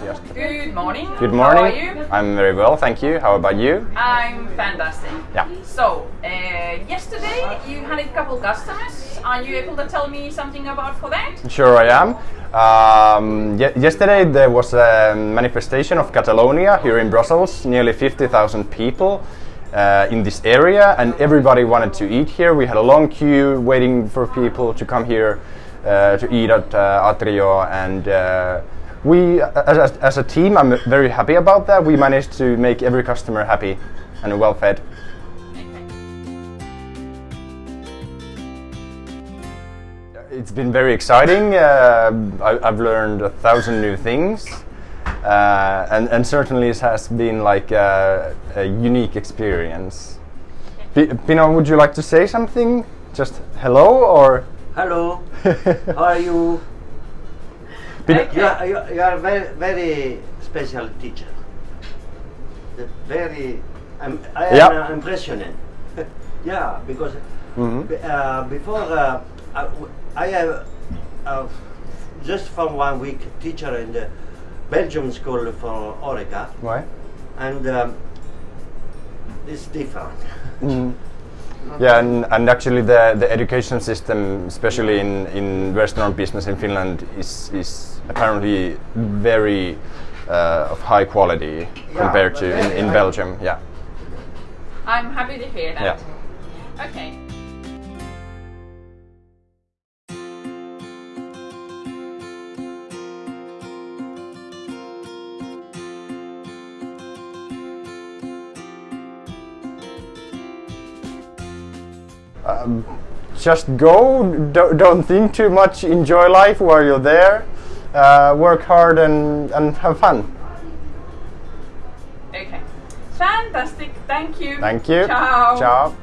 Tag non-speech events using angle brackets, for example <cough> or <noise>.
kiosk. Good morning. Good morning. How are you? I'm very well, thank you. How about you? I'm fantastic. Yeah. So, uh, yesterday you had a couple customers. Are you able to tell me something about for that? Sure, I am. Um, ye- yesterday there was a manifestation of Catalonia here in Brussels. Nearly 50,000 people uh, in this area, and everybody wanted to eat here. We had a long queue waiting for people to come here uh, to eat at uh, Atrio, and uh, we, as, as- a team, I'm very happy about that. We managed to make every customer happy and well fed. It's been very exciting. Uh, I, I've learned a thousand new things, uh, and, and certainly it has been like a, a unique experience. P- Pino, would you like to say something? Just hello or? Hello, <laughs> how are you? You are, you are- you are very, very special teacher. The Very, I'm, I am Yeah. uh, impressioned. <laughs> yeah, because Mhm. uh, before uh, I, I have uh, just for one week teacher in the Belgium school for Oreca, Why? and um, it's different. Mm. <laughs> Yeah, and, and actually the, the education system, especially in, in restaurant business in Finland, is, is apparently very uh, of high quality Yeah, compared to in, in. Belgium. Yeah. I'm happy to hear that. Yeah. Okay. Um, just go. Don't, don't think too much. Enjoy life while you're there. Uh, work hard and, and have fun. Okay. Fantastic. Thank you. Thank you. Ciao. Ciao.